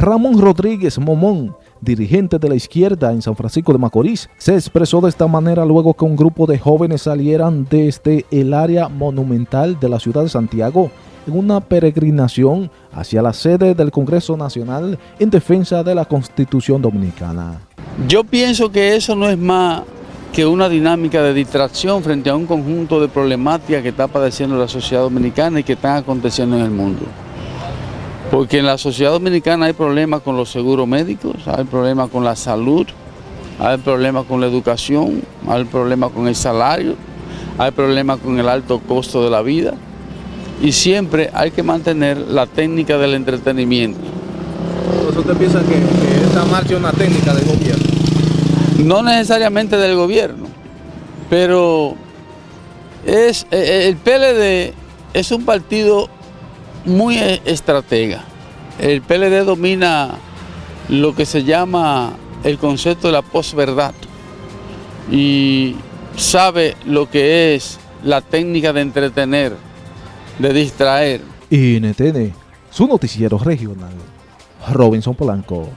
Ramón Rodríguez Momón, dirigente de la izquierda en San Francisco de Macorís, se expresó de esta manera luego que un grupo de jóvenes salieran desde el área monumental de la ciudad de Santiago en una peregrinación hacia la sede del Congreso Nacional en defensa de la Constitución Dominicana. Yo pienso que eso no es más que una dinámica de distracción frente a un conjunto de problemáticas que está padeciendo la sociedad dominicana y que están aconteciendo en el mundo. Porque en la sociedad dominicana hay problemas con los seguros médicos, hay problemas con la salud, hay problemas con la educación, hay problemas con el salario, hay problemas con el alto costo de la vida y siempre hay que mantener la técnica del entretenimiento. ¿Usted piensa que, que esta marcha es una técnica del gobierno? No necesariamente del gobierno, pero es, eh, eh, el PLD es un partido muy eh, estratega. El PLD domina lo que se llama el concepto de la posverdad y sabe lo que es la técnica de entretener, de distraer. NTN, su noticiero regional. Robinson Polanco.